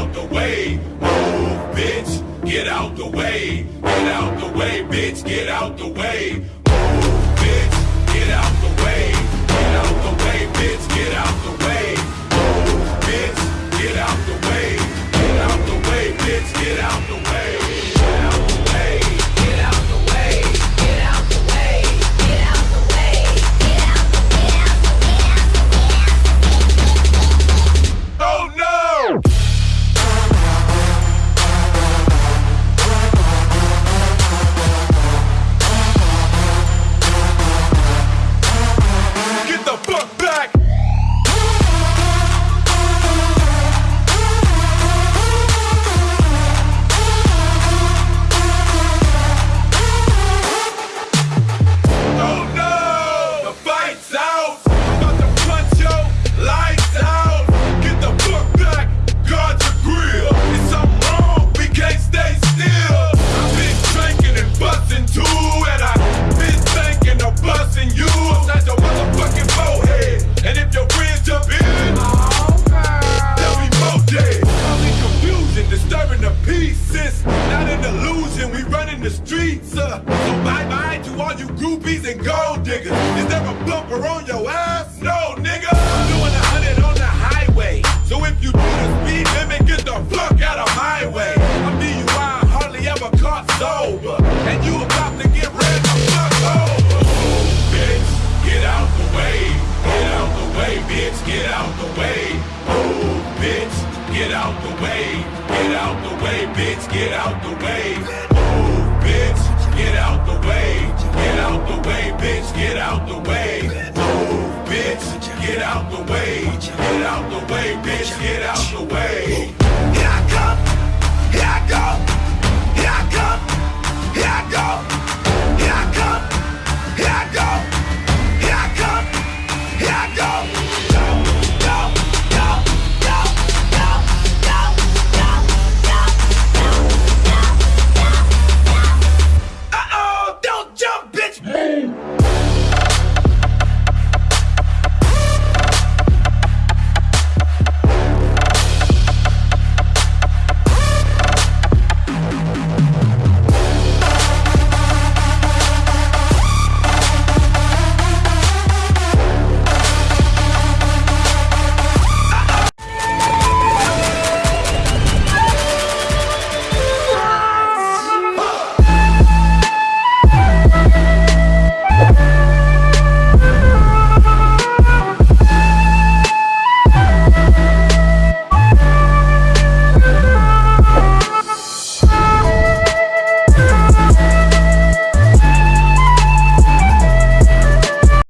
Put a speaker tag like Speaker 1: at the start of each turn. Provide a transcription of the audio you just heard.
Speaker 1: out the way. Move, bitch, get out the way. Get out the way, bitch, get out the way. An illusion, we running the streets, uh, so bye bye to all you groupies and gold diggers. Is there a bumper on your ass? No, nigga. I'm doing a hundred on the highway. So if you do the speed limit, get the fuck out of my way. I'm DUI, hardly ever caught sober. And you about to get ran the fuck over. Move, bitch, get out the way. Get out the way, bitch, get out the way. Move, bitch, get out the way. Get out the way, bitch, get out the way. Move, bitch, get out the way. Get out the way, bitch, get out the way. Move, bitch, get out the way. Get out the way, bitch, get out the way.
Speaker 2: Here I come, here I go,